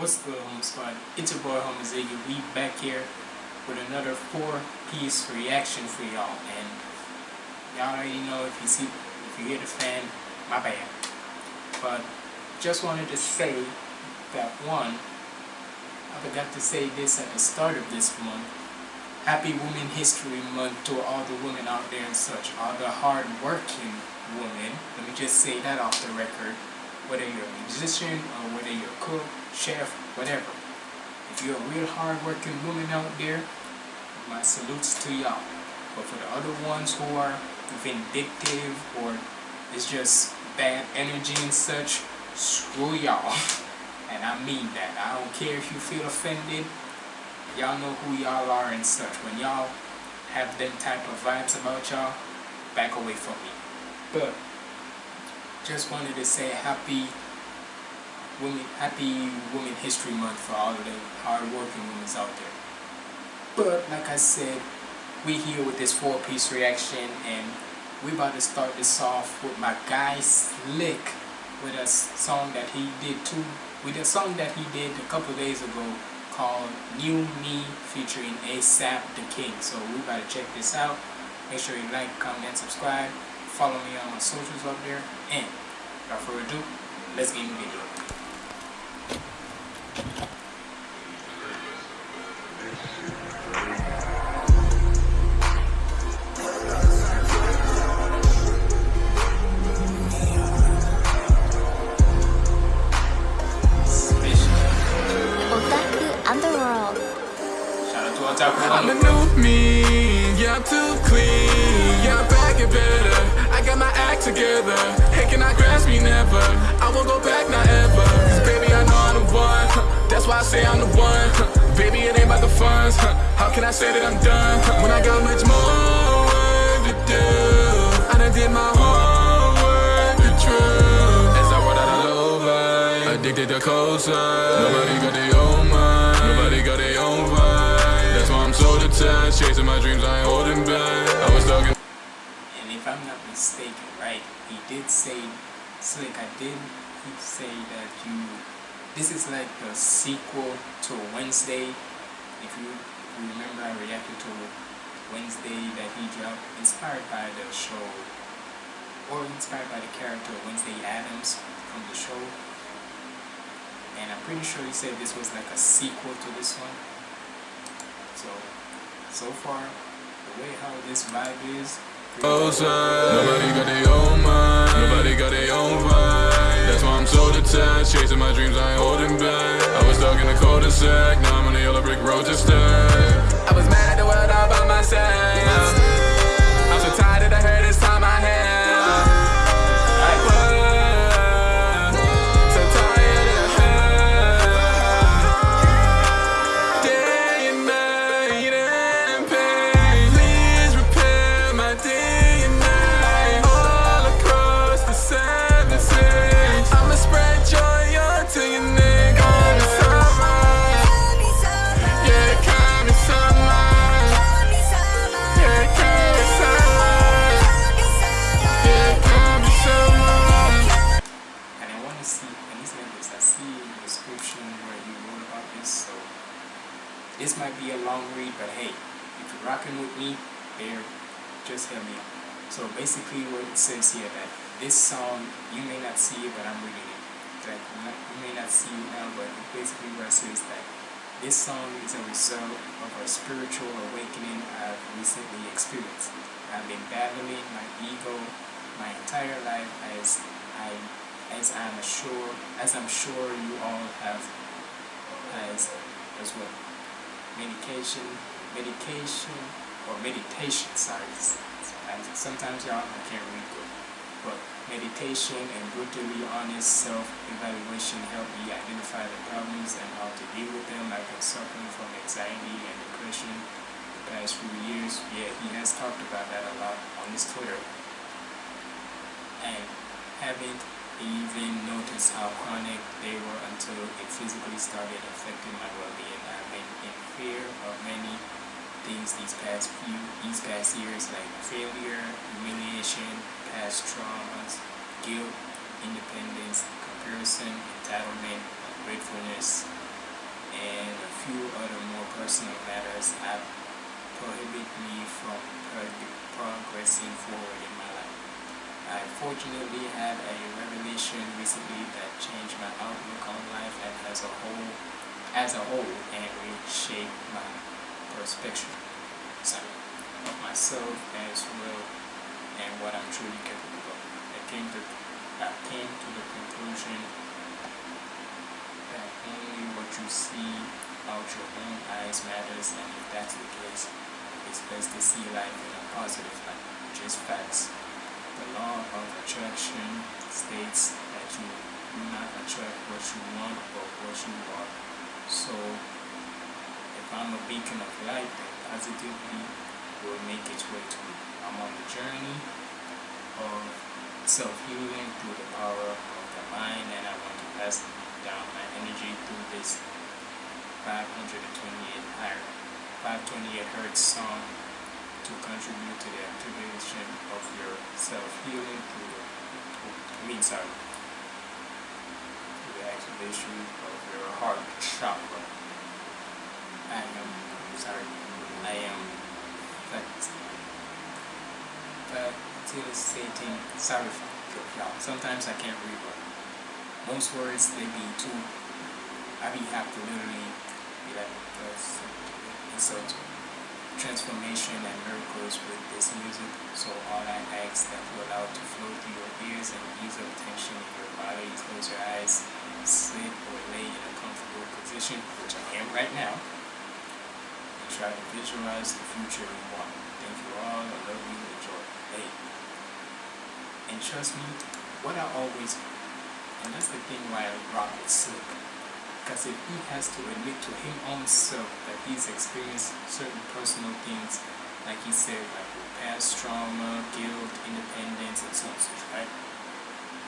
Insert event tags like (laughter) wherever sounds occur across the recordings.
What's good, Home Squad? It's your boy, Home Ziggy. We back here with another four-piece reaction for y'all, and y'all already know if you see, if you hear the fan, my bad. But just wanted to say that one, I forgot to say this at the start of this month. Happy Women History Month to all the women out there and such, all the hard-working women. Let me just say that off the record whether you're a musician or whether you're a cook, chef, whatever. If you're a real hard-working woman out there, my salutes to y'all. But for the other ones who are vindictive or it's just bad energy and such, screw y'all. (laughs) And I mean that. I don't care if you feel offended. Y'all know who y'all are and such. When y'all have them type of vibes about y'all, back away from me. But just wanted to say happy women happy women history month for all of the hard-working women out there. But like I said we here with this four-piece reaction and we about to start this off with my guy Slick with a song that he did too with a song that he did a couple days ago called New Me featuring ASAP the King. So we about to check this out. Make sure you like comment subscribe follow me on my socials up there. And without further ado let's get into the never I won't go back not ever, baby I know I'm the one. That's why I say I'm the one, baby it ain't about the funds. How can I say that I'm done, when I got much more work to do I done did my homework, the truth. As I roll out a low life, addicted to cold side Nobody got their own mind, nobody got their own vibe. So detached, chasing my dreams, I ain't holding back. I was talking. And if I'm not mistaken, right, he did say, Slick, I did say that you, this is like the sequel to Wednesday. If you remember, I reacted to Wednesday that he dropped, inspired by the show, or inspired by the character Wednesday Addams from the show. And I'm pretty sure he said this was like a sequel to this one. So, so far, the way how this vibe is. Nobody got their own mind. Nobody got their own vibe. That's why I'm so detached. Chasing my dreams, I ain't holding back. I was stuck in the cul-de-sac. Now I'm on the yellow brick road to stay. I was mad at the world all by myself. Basically what it says here that this song, you may not see it, but I'm reading it. That you may not see it now, but basically what it says that this song is a result of a spiritual awakening I've recently experienced. I've been battling my ego my entire life as I as I'm sure as I'm sure you all have as as well medication, medication, or meditation, sorry. Sometimes y'all, I can't read good. But meditation and brutally honest self-evaluation help me identify the problems and how to deal with them. I've been suffering from anxiety and depression the past few years. Yeah, he has talked about that a lot on his Twitter. And haven't even noticed how chronic they were until it physically started affecting my well-being I've been in fear of many things these past few, these past years like failure, humiliation, past traumas, guilt, independence, comparison, entitlement, gratefulness, and a few other more personal matters have prohibited me from progressing forward in my life. I fortunately had a revelation recently that changed my outlook on life and as a whole, as a whole, and reshaped my perspective sorry, of myself as well and what I'm truly capable of. I came to, I came to the conclusion that only what you see out your own eyes matters, and if that's the case, it's best to see life in a positive light, just facts. The law of attraction states that you do not attract what you want but what you are. So, I'm a beacon of light, then positively will make its way to me. I'm on the journey of self-healing through the power of the mind, and I want to pass down my energy through this 528 higher 528 hertz song to contribute to the activation of your self-healing through the, I mean sorry, the activation of your heart chakra. I am sorry, I um, am facilitating sorry for y'all. Sometimes I can't read but most words they be too I be have to literally that because insult transformation and miracles with this music. So all I ask that you allow to flow through your ears and ease up tension in your body. Close your eyes, sleep or lay in a comfortable position, which I am right now. Try to visualize the future you want. Thank you all. I love you. Enjoy. Hey. And trust me, what I always, and that's the thing why I rock with Slick because if he has to admit to him own self that he's experienced certain personal things, like he said, like past trauma, guilt, independence, and so on, right?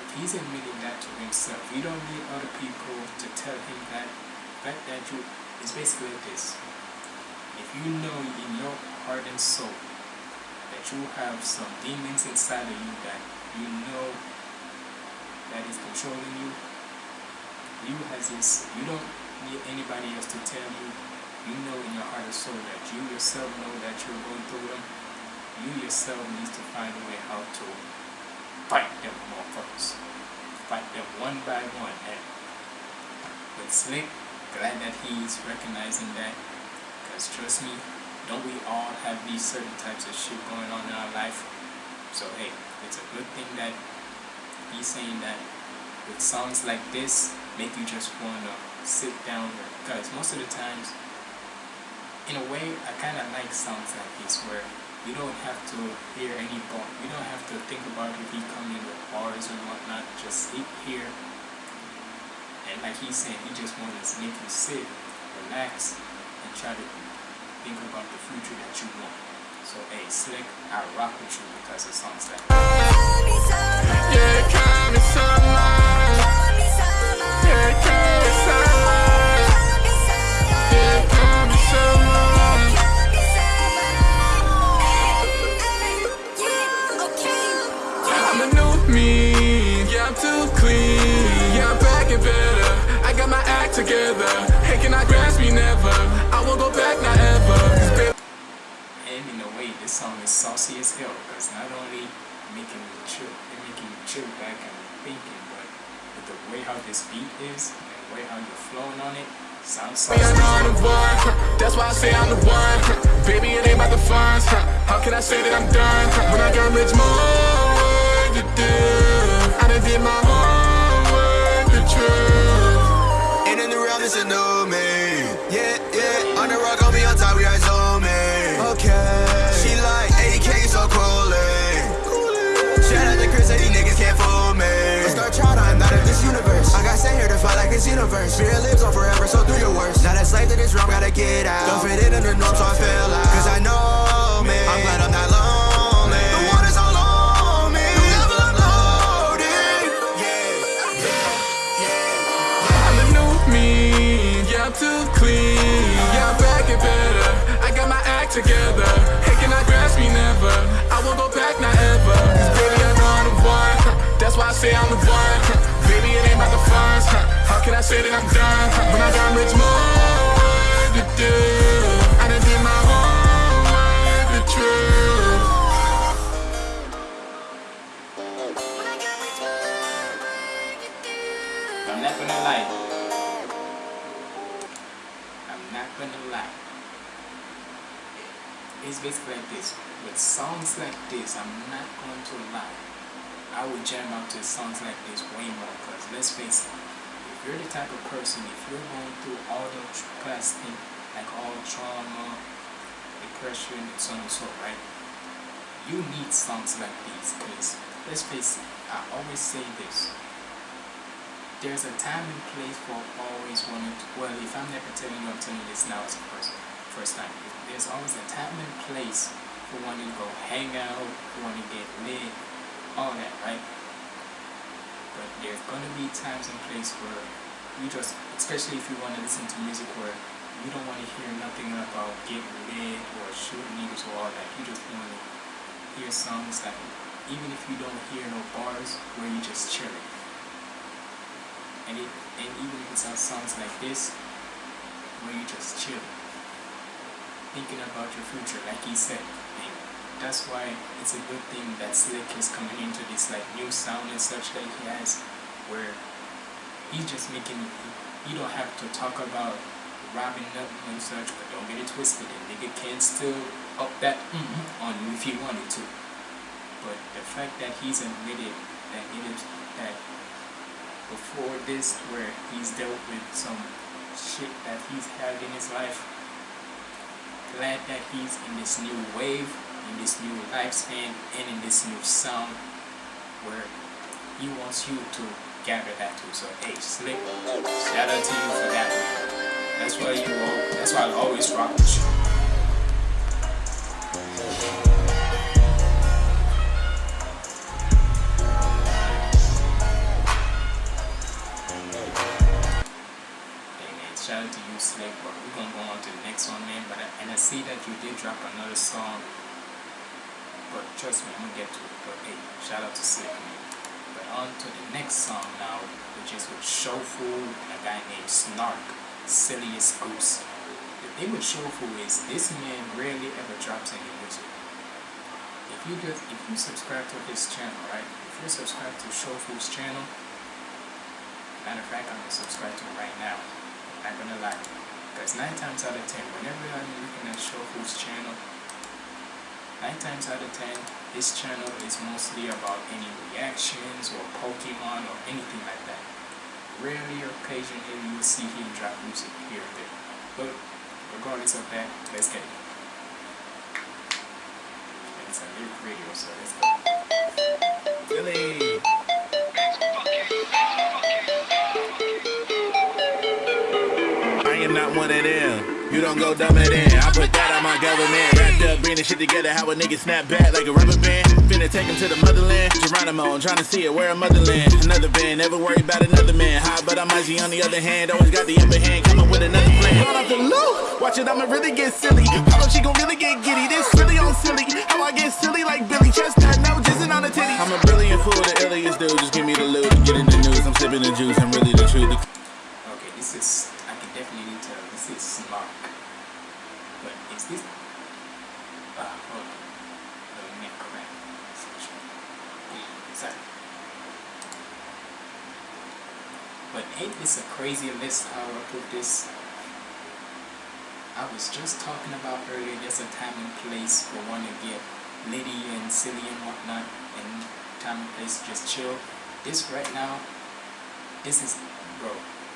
If he's admitting that to himself, you don't need other people to tell him that. That that you is basically this. If you know in your heart and soul that you have some demons inside of you that you know that is controlling you, you has this, you don't need anybody else to tell you. You know in your heart and soul that you yourself know that you're going through them. You yourself needs to find a way how to fight them motherfuckers. Fight them one by one. And with Slick, glad that he's recognizing that. Because trust me, don't we all have these certain types of shit going on in our life? So hey, it's a good thing that he's saying that with songs like this, make you just want to sit down because most of the times in a way I kind of like songs like this where you don't have to hear any bar you don't have to think about if he come in with bars or whatnot just sit here and like he's saying he just wants to make you sit relax and try to think about the future that you want. So hey slick I rock with you because of songs like yeah, together. Hell because not only making me chill, it making you chill back and thinking, but with the way how this beat is and the way how you're flowing on it, sounds know I'm the one, that's why I say I'm the one. Baby, it ain't about the funds. How can I say that I'm done when I got much more to do? Fight like it's universe. Spirit lives on forever, so do your worst. Not a slave to this realm, gotta get out. Don't fit in in the norm, so I feel out. Cause I know me. I'm glad I'm not lonely. The water's all on me. The level I'm. Yeah, yeah. I'm a new me. Yeah, I'm too clean. Yeah, I'm back and better. I got my act together. Hey, can I grasp me never? I won't go back, not ever. Cause baby, I know I'm the one. That's why I say I'm the one. Baby, it ain't about the funds can I say that I'm done? When I got rich, more to do. I done did my homework, the truth. Not gonna lie. I'm not gonna lie. It's basically like this. With songs like this, I'm not going to lie. I would jam out to songs like this way more, because let's face it, you're the type of person, if you're going through all those past thing, like all trauma, depression, and so on and so right, you need songs like these because let's face it, I always say this. There's a time and place for always wanting to, well, if I'm never telling you, I'm telling you this now as a person, first time. There's always a time and place for wanting to go hang out, for wanting to get lit, all that, right? But there's gonna be times and places where you just, especially if you want to listen to music where you don't want to hear nothing about getting lit or shooting niggas or all that. You just want to hear songs that, even if you don't hear no bars, where you just chilling. And it, and even if it's on songs like this, where you just chill, thinking about your future, like he said. That's why it's a good thing that Slick is coming into this like new sound and such that he has, where he's just making. You don't have to talk about robbing nothing and such, but don't get it twisted. And nigga can still up that mm on you if he wanted to. But the fact that he's admitted that it is that before this where he's dealt with some shit that he's had in his life. Glad that he's in this new wave, in this new lifespan, and in this new sound where he wants you to gather that too. So hey, Slick, shout out to you for that. That's why you all, that's why I always rock with you. shout out to you, Slick. We're gonna go on to the next one, man. But and I see that you did drop another song. But trust me, I'm gonna get to it. But hey, shout out to Slick, man. But on to the next song now, which is with Shofu and a guy named Snark, Silliest Goose. The thing with Shofu is this man rarely ever drops any music. If you just if you subscribe to his channel, right? If you subscribe to Shofu's channel, matter of fact, I'm gonna subscribe to him right now I'm gonna lie. Because 9 times out of 10, whenever I'm looking at Shofu's channel, 9 times out of 10, this channel is mostly about any reactions or Pokemon or anything like that. Rarely occasionally you will see him drop music here and there. But regardless of that, let's get it. And it's a lyric radio, so let's go. I am not one of them. You don't go dumb it in. I put that on my government. Wrapped up, bring bringing shit together. How a nigga snap back like a rubber band. Finna take him to the motherland. Geronimo, I'm trying to see it. Where a motherland. Another band, never worry about another man. High, but I'm Izzy on the other hand. Always got the upper hand. Coming with another plan. Gone off the loop. Watch it, I'ma really get silly. How she gon' really get giddy? This really on silly. How I get silly like Billy Chestnut. No, jizzing on the titty. I'm a brilliant fool, the illiest dude. Just give me the loot. Get in the news. I'm sipping the juice. I'm really the truth. Okay, this is this is smart. But is this ah hold on. Let me correct. Sorry. But ain't this a crazy list how I put this? I was just talking about earlier there's a time and place for one to get litty and silly and whatnot and time and place just chill. This right now, this is bro,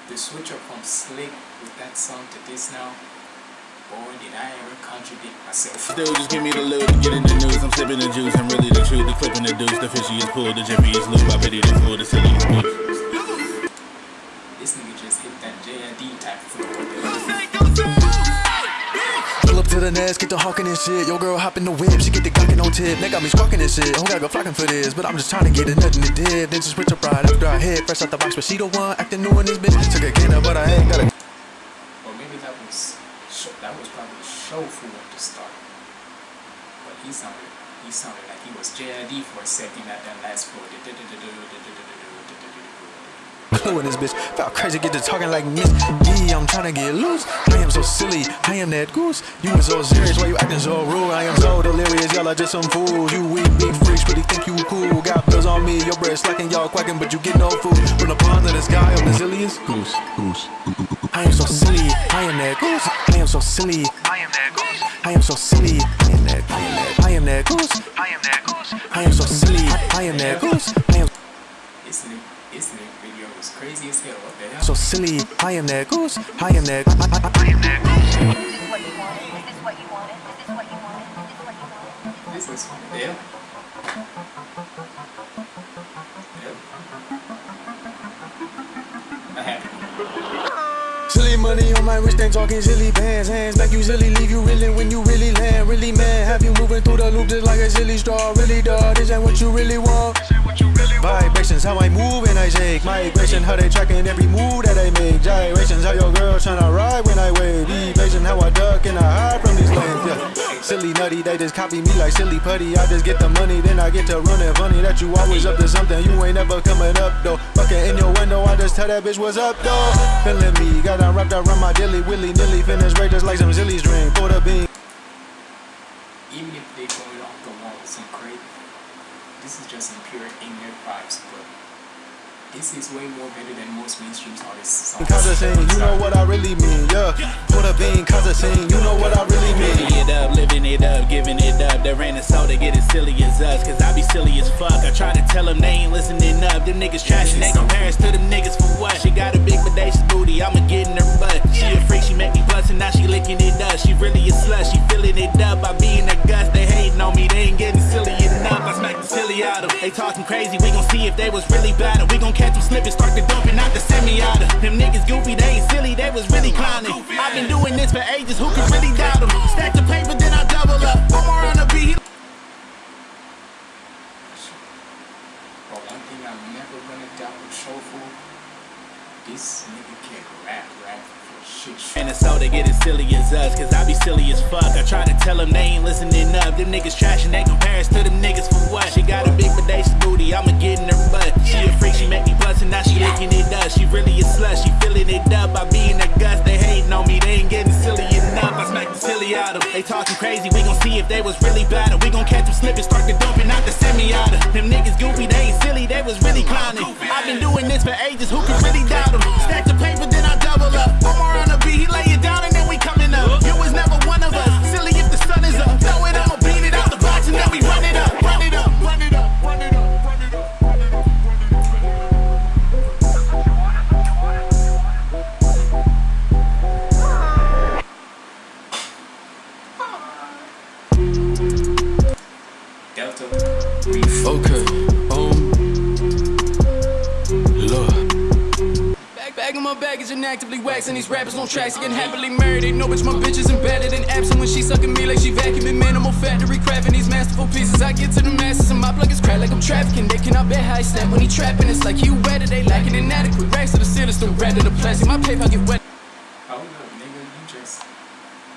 the switch up from slick with that song to this now boy did I ever contradict myself Dude, just give me the loot, and get in the news I'm sipping the juice, I'm really the truth The clipping the deuce, the fishiest pool The jiffiest loop, I pity the fool, the silliest goose This nigga just hit that JID type flow Pull up to the nest, get the hawking and shit. Yo, girl hop in the whip, she get the gawking on tip. They got me squawking and shit. Who gotta go flocking for this? But I'm just trying to get it, nothing to dip. Then just switch up right after I hit. Fresh out the box, but she the one acting new in this bitch. Took a gainer, but I ain't got a. Or maybe that was that was probably Shofu at the start. But he sounded he sounded like he was JID for a second at that last part clue in this bitch. Felt crazy, get to talking like Miss D. I'm trying to get loose. I am so silly, I am that goose. You was so serious, why you acting so rude? I am so delirious, y'all are just some fools. You weak, big freaks, really think you cool. Got bills on me, your bread slacking, y'all quacking, but you get no food. From the pond to the sky, I'm the silliest goose. Goose. I am so silly, I am that goose. I am so silly, I am that goose. I am so silly, I am that, I am that, I am that goose. I am that goose. I am so silly. I am that goose. I am This new, this new video was crazy as hell. What the hell? so silly. I am that goose. I am that. I, I, I am that goose. Is this what you wanted? Is this what you wanted? Is this what you wanted? Is this what you wanted? This is what Silly money on my wrist, ain't talking silly bands. Hands like you silly, leave you reeling when you really land. Really man, have you moving through the loop just like a silly straw. Really dog, this ain't what you really want. Vibrations, how I move and I shake. Migration, how they tracking every move that I make. Gyrations, how your girl tryna ride when I wave. Patient, how I duck and I hide from these lanes. Yeah. Silly nutty, they just copy me like silly putty. I just get the money, then I get to running. Funny that you always up to something, you ain't never coming up though. Fucking in your window, I just tell that bitch what's up though. Feeling me, got her wrapped around my dilly, willy nilly. Finish right just like some silly string. Pour the bean. even if they go off the walls and crazy, this is just some pure ignorant vibes, but this is way more better than most mainstream artists' songs. Cause I sing, you know what I really mean, yeah. Pour the bean, cause I sing, you know what I really mean. Living it up, living it up, giving it up. There ain't a soul that get as silly as us, cause I be silly as fuck. I try to tell them they ain't listening up. Them niggas trash and they compare us to them niggas for what? She got a big bodacious booty, I'ma get in her butt. She a freak, she make me bust and now she licking it up. She really a slut, she filling it up. I be in the guts, they hating on me, they ain't getting silly enough. I smack the silly out of. They talking crazy, we gon' see if they was really better. We gon' catch them slipping, start the dumping, not the semi out of. Them niggas goofy, they ain't silly, they was really clowning. I've been doing this for ages, who can really doubt them? Stack the paper, then I double up. One more on the beat, But one thing I'm never gonna doubt with Shofu, this nigga can rap, rap And so they get as silly as us, cause I be silly as fuck. I try to tell them they ain't listening up. Them niggas trash and they compare us to them niggas for what? She got a big bodacious booty, I'ma get in her butt. She a freak, she make me bust and now she licking it up. She really a slut, she filling it up. I be in the guts, they hating on me, they ain't getting silly enough. I smack the silly out of 'em. They talking crazy, we gon' see if they was really better. We gon' catch them slipping, start the dumping, out the semi out of. Them niggas goofy, they ain't silly, they was really clowning. I've been doing this for ages, who can really doubt them? Baggage and actively waxing these rappers on tracks again happily married. Know bitch my bitch is embedded and absent when she sucking me like she vacuuming minimal factory crafting these masterful pieces. I get to the masses and my plug is cracked like I'm trafficking. They cannot bet how I snap when he trapping. It's like he wet it, they lacking inadequate racks to the ceiling, still red to the plastic. My paper get wet. Oh, Hold up, nigga, you just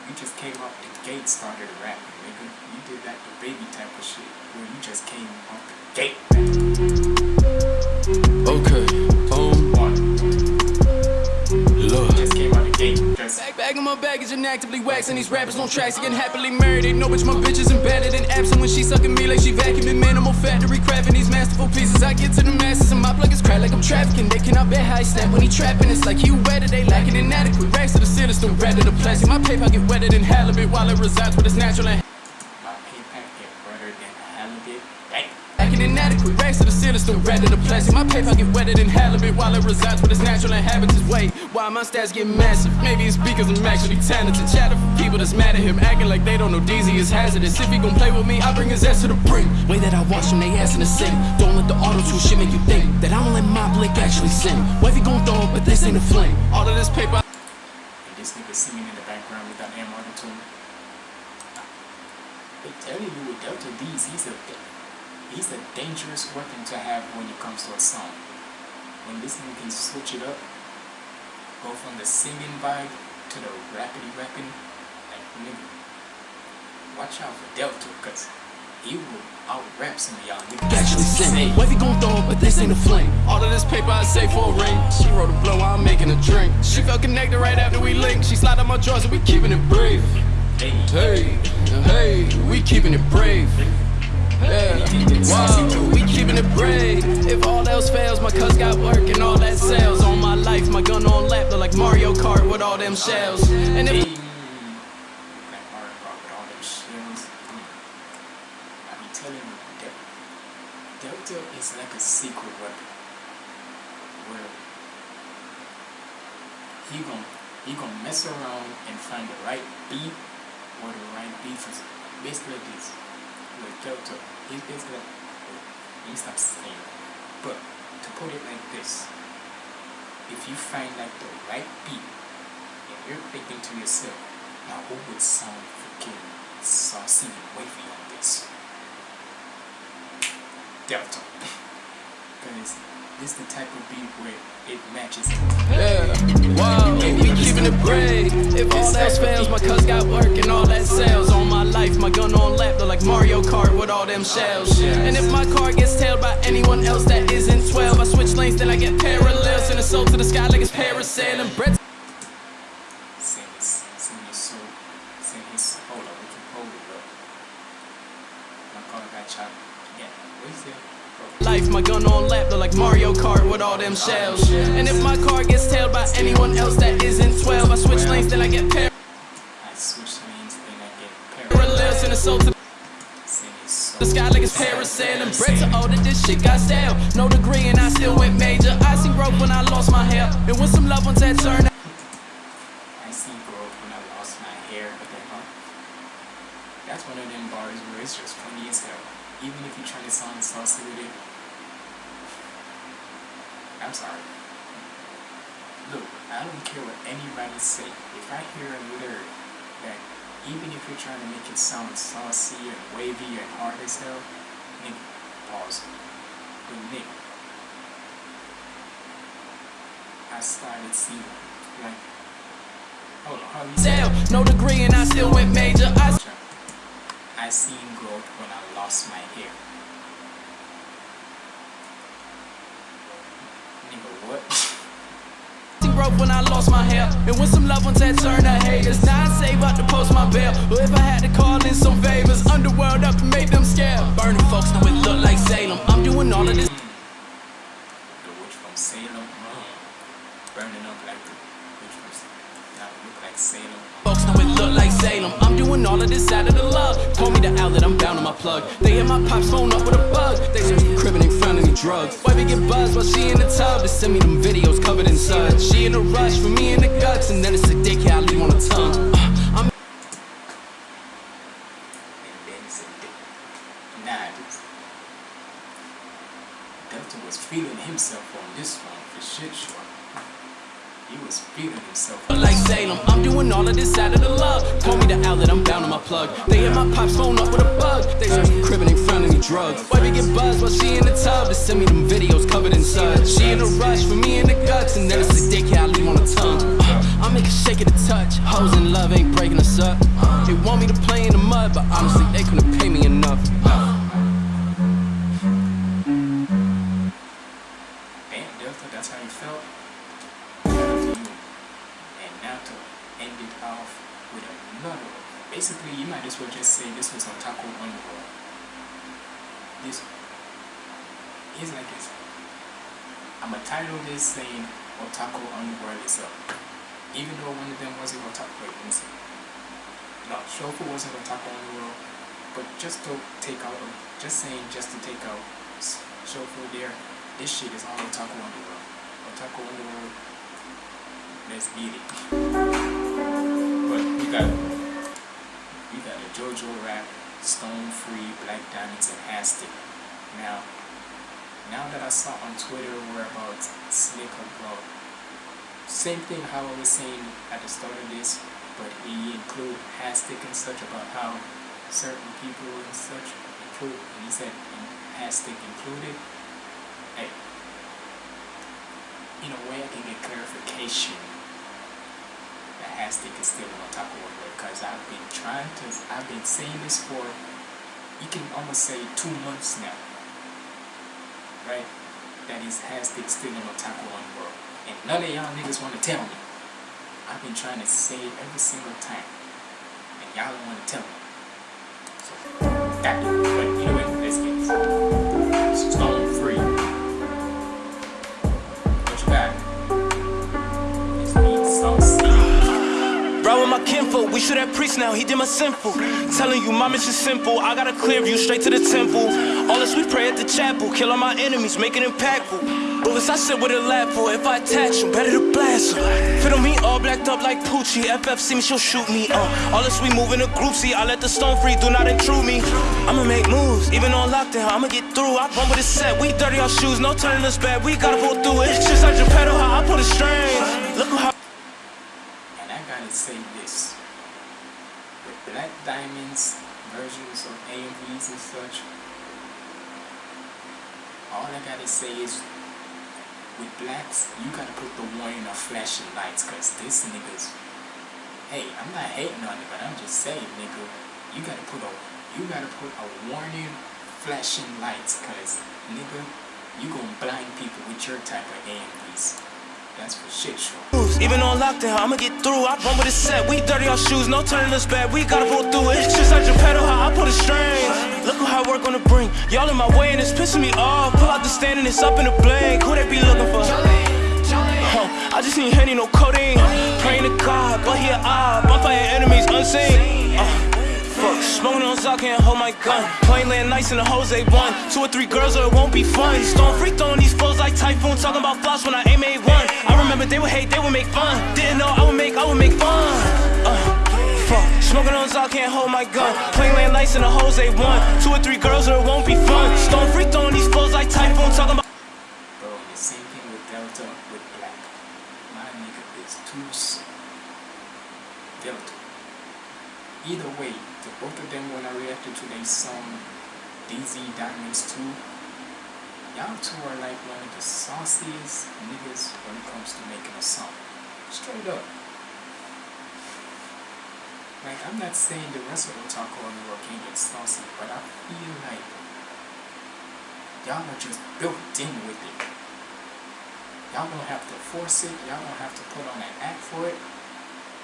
you just came off the gate, started rapping, nigga. You did that the baby type of shit, where you just came off the gate. Just Back, bagging my baggage and actively waxing these rappers on tracks again happily married. They know bitch my bitch is embedded and when she sucking me like she vacuuming minimal factory crafting these masterful pieces. I get to the masses and my plug is cracked like I'm trafficking. They cannot bet how I snap when he trapping. It's like he wet it, they lacking inadequate racks to the still red to the plastic. My paper get wetter than halibut while it resides with its natural and my payback get better than halibut. Bang. Inadequate racks to the ceiling, still red to the plastic. My paper get wetter than halibut while it resides with its natural inhabitants. Wait, why my stats get massive? Maybe it's because I'm actually talented. Chatter for people that's mad at him, acting like they don't know DZ is hazardous. If he gon' play with me, I bring his ass to the brink. Way that I watch him, they ass in the sink. Don't let the auto tune shit make you think that I don't let my blick actually sing. Wavy gon' throw it, but this ain't a fling. All of this paper. And this nigga singing in the background with that M auto-tune. They telling you with Delta D's, he's a he's a dangerous weapon to have when it comes to a song. When this nigga can switch it up, go from the singing vibe to the rapidy rapping, like nigga, watch out for Delta, cause he will out rap some of y'all niggas. actually sing. Wavy gon' throw it, but this ain't a fling. All of this paper I say for a ring. She wrote a blow, I'm making a drink. She felt connected right after we linked. She slid on my drawers and we keeping it brave. Hey, Hey, hey, we keeping it brave. Yeah. Wow, we keeping it brave. If all else fails, my cuz got work and all that sales. On my life, my gun on lap, look like Mario Kart with all them shells. And if Delta is like a secret weapon where He gonna you gonna mess around and find the right beat or the right beat. Basically, this. Delta. He's basically like let me saying. But to put it like this, if you find like the right beat and you're thinking to yourself, now who would sound freaking saucy and wavy on this? Delta. (laughs) this the type of beat where it matches Yeah, wow, we keeping it brave. If all else fails, my cuz got work and all that sales. On my life, my gun on lap, look like Mario Kart with all them shells. And if my car gets tailed by anyone else that isn't 12, I switch lanes, then I get parallel. Send a soul to the sky like it's parasailing. Brett sing his sing his soul sing his hold on, we can hold it up. My car got chopped. Yeah, what is it? Oh. Life, my gun on lap, look like Mario Kart with all them shells. And if my car gets tailed by anyone else that isn't 12, I switch lanes, then I get I switch lanes, then I get parallel. parallel. Send a soul to Sing his soul. the sky like it's parasailing. Brett to older, this shit got stale. No degree and I still went major. I see growth when I lost my hair. And when some loved ones had turned I see growth when I lost my hair, but then, huh? That's one of them bars where it's just funny as hell. Even if you try to sound saucy with it. I'm sorry. Look, I don't care what anybody say. If I hear a lyric that even if you're trying to make it sound saucy and wavy and hard as hell, Nick, pause. But Nick, I started seeing like Hold on, how you no degree and I still went major. I I seen growth when I lost my hair. Nigga, what? Growth when I lost my hair. And when some loved ones had turned to haters. Now I save up to post my bail. Or if I had to call in some favors, underworld up and make them scared. Burning folks know it look like Salem. I'm doing all of this. Doing all of this out of the love. Told me the outlet, I'm down on my plug. They hit my pops phone up with a bug. They say we cribbing, ain't found any drugs. Wifey get buzzed while she in the tub. They send me them videos covered in suds. She in a rush for me in the guts, and then it's a dick I leave on the tongue. Plug. They hit my pops phone up with a bug. They we cribbing, ain't found me drugs. Wifey get buzzed while she in the tub. They send me them videos covered in suds. She in a rush for me in the guts, and then it's a dick yeah, I leave on the tongue. Uh, I make a shake of the touch. Hoes in love ain't breaking us up. They want me to play in the mud, but honestly, they couldn't pay me enough. Damn, Even though one of them wasn't Otaku. Wait, let me see. No, Shofu wasn't Otaku Underworld. But just to take out, just saying, just to take out Shofu there, this shit is all Otaku Underworld. Otaku Underworld, let's beat it. But we got, we got a JoJo rap, Stone Free, Black Diamonds, and Hastic. Now, now that I saw on Twitter where about Slick about same thing how I was saying at the start of this, but he include Hastic and such about how certain people and such include, and he said Hastic included. Hey, in a way I can get clarification that Hastic is still on top of it because I've been trying to, I've been saying this for, you can almost say two months now, right? That is Hastic still on top of One World. And none of y'all niggas want to tell me. I've been trying to say it every single time. And y'all don't want to tell me. So, that, but anyway, let's get this. Stone free. What you got? This with my kinfolk. We shoot at priest now, he did my sinful. Telling you my mission simple. I got a clear view straight to the temple. All this we pray at the chapel. Kill all my enemies, make it impactful. Bullets I sit with a lap for. If I attach them, better to blast them. On me all blacked up like Poochie. FF see me, she'll shoot me. Uh, all this we move in a group. See, I let the stone free, do not intrude me. I'ma make moves, even on lockdown. I'ma get through. I run with a set. We dirty our shoes, no turning us back. We gotta pull through it. It's just like pedal, how I pull the strings. Look how. And I gotta say this. With Black Diamond's versions of AMVs and such, all I gotta say is with blacks, you gotta put the warning of flashing lights, cause this niggas hey, I'm not hating on it, but I'm just saying, nigga, you gotta put a you gotta put a warning flashing lights, cause nigga, you gonna blind people with your type of AMVs. That's for shit sure. Even on lockdown, I'ma get through. I run with a set. We dirty our shoes, no turning us back. We gotta pull through it. Just like your pedal, how I pull the strings. Look how I work on the brink. Y'all in my way and it's pissing me off. Pull out the stand and it's up in the blink. Who they be looking for? Huh, I just ain't Henny, no codeine. Praying Zod, can't hold my gun. Playing land nice in the Jose one. Two or three girls, or it won't be fun. Stone free throwing these flows like typhoon. Talking about floss when I aim a one. I remember they would hate, they would make fun. Didn't know I would make, I would make fun. Uh, fuck, smoking on Zod, can't hold my gun. Playing land nice in the Jose one. Two or three girls, or it won't be fun. Stone free throwing these flows like typhoon. Talking about. Bro, the same thing with Delta with Black. My nigga is too s- Delta. Either way, both of them when I reacted to their song DZ Diamonds 2, y'all two are like one of the sauciest niggas when it comes to making a song. Straight up. Like I'm not saying the rest of talk on the rock ain't get saucy, but I feel like y'all are just built in with it. Y'all don't have to force it. Y'all don't have to put on an act for it.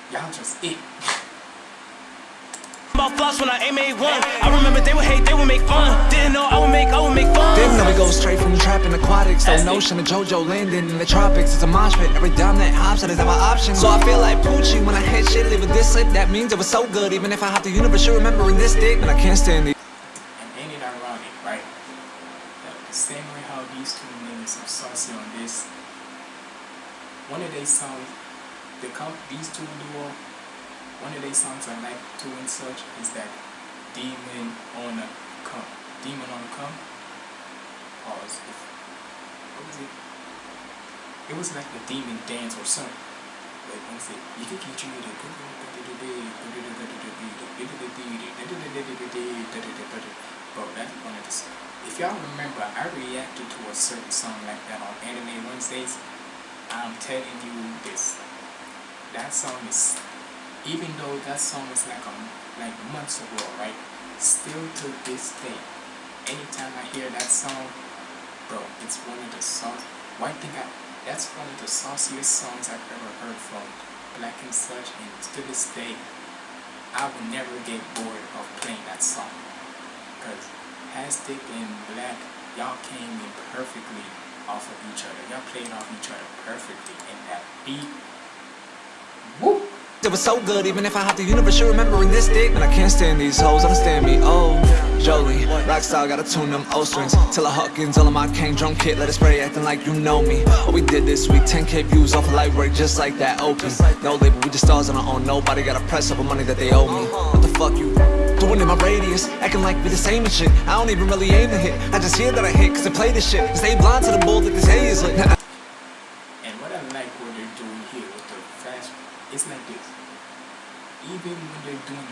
Y'all just it. (laughs) About floss when I aim a one. I remember they would hate, they would make fun. Didn't know I would make, I would make fun. Didn't know we go straight from trapping aquatics. That's The it. notion of JoJo landing in the tropics. It's a mosh pit. Every dime that hops that is my option. So I feel like Poochie when I hit shit, leave a this slip. That means it was so good. Even if I have the universe, you remembering this dick. And I can't stand it. And ain't it ironic, right? That the same way how these two niggas are saucy on this, one of their songs, the com- these two duo, one of their songs I like to and such is that Demon on a Come. Demon on a Come. Pause. What was it? It was like the demon dance or something. Wait, one second. You can get you the Bro, that's one of the. If y'all remember, I reacted to a certain song like that on Anime Wednesdays. I'm telling you this. That song is, even though that song is like a like months ago, right? Still to this day, anytime I hear that song, bro, it's one of the songs. Why think I? That's one of the sauciest songs I've ever heard from Black and Such, and to this day, I will never get bored of playing that song. Cause Hastic and Black, y'all came in perfectly off of each other. Y'all played off each other perfectly, and that beat. It was so good, even if I have the universe, you remembering this dick. And I can't stand these hoes, understand me. Oh, Jolie, Rockstar gotta tune them O strings. Till a Hawkins, all of my cane drum kit, let it spray, acting like you know me. We did this week, 10k views off a light break, just like that. Open, no label, we just stars on our own. Nobody gotta press up on money that they owe me. What the fuck you doing in my radius? Acting like we the same and shit. I don't even really aim to hit. I just hear that I hit, cause they play this shit. Stay blind to the bull that this is lit. (laughs) And what I like what they're doing here with the fast, it's like this. Even when they're doing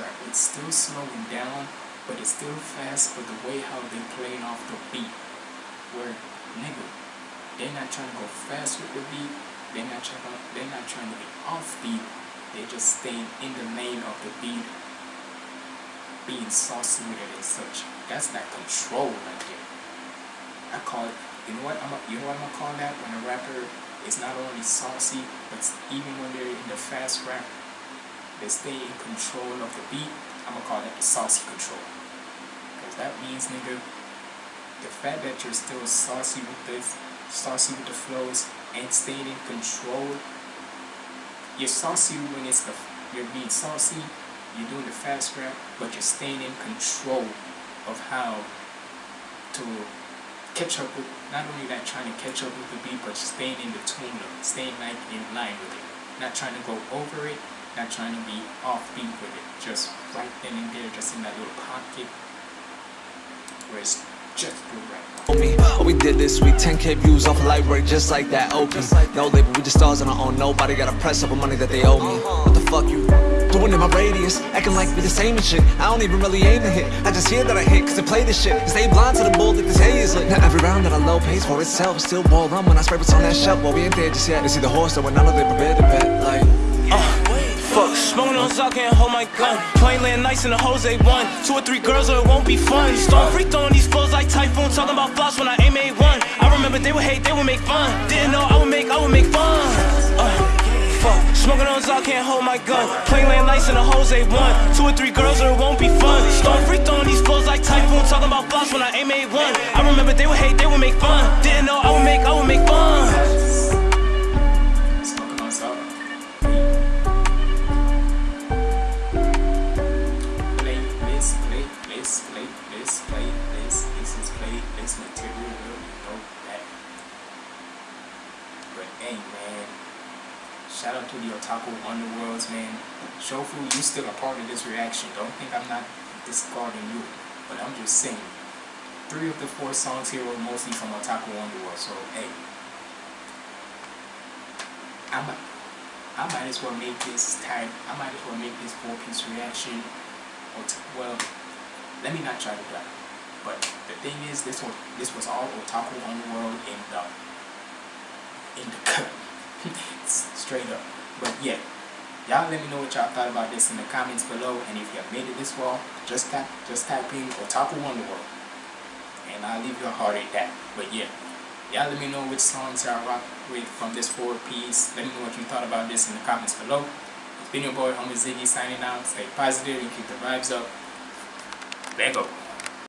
rap, it's still slowing down, but it's still fast. But the way how they playing off the beat, where nigga, they're not trying to go fast with the beat. They're not trying. To, they're not trying to be off beat. They just staying in the lane of the beat, being saucy with it and such. That's that control right there. I call it. You know what? I'm. You know what I'm gonna call that when a rapper is not only saucy, but even when they're in the fast rap, they stay in control of the beat. I'm gonna call that saucy control. Cause that means, nigga, the fact that you're still saucy with this, saucy with the flows, and staying in control. You're saucy when it's the you're being saucy, you're doing the fast rap, but you're staying in control of how to catch up with, not only that trying to catch up with the beat, but staying in the tune of staying like in line with it. Not trying to go over it, not trying to be offbeat with it. Just right then and there, just in that little pocket where it's just good right me. Oh, we did this, we 10k views off a light break just like that. OP. No label, we just stars on our own. Nobody gotta press up on money that they owe me. What the fuck you doing in my radius? Acting like we the same and shit. I don't even really aim to hit. I just hear that I hit cause I play this shit. Stay blind to the bull that this hay is lit. Now every round that I low pays for itself. Still ball on when I spray what's on that shelf. Well, we ain't there just yet. They see the horse that when none of they prepared to bet. Like, Uh, fuck, smoking on Zoc, can't hold my gun. Playing land nice in the Jose one. Two or three girls, or it won't be fun. Storm freak throwing these flows like typhoon. Talking about floss when I aim A1. I remember they would hate, they would make fun. Didn't know I would make, I would make fun. Uh, fuck, smoking on Zoc, can't hold my gun. Playing land nice in the Jose one. Two or three girls, or it won't be fun. Storm freak throwing these flows like typhoon. Talking about floss when I aim A1. I remember they would hate, they would make fun. Didn't know I would make, I would make fun. Otaku Underworlds, man. Shofu, you still a part of this reaction. Don't think I'm not discarding you. But I'm just saying. Three of the four songs here were mostly from Otaku Underworld. So, hey. I might, I might as well make this type. I might as well make this four piece reaction. Well, let me not try to do. But the thing is, this was this was all Otaku Underworld in the in the cut, (laughs) straight up. But yeah, y'all let me know what y'all thought about this in the comments below. And if you have made it this far, just type just type in Otaku Underworld, and I'll leave your heart at that. But yeah. Y'all let me know which songs y'all rock with from this four piece. Let me know what you thought about this in the comments below. It's been your boy, Homie Ziggy, signing out. Stay positive and keep the vibes up. Lego.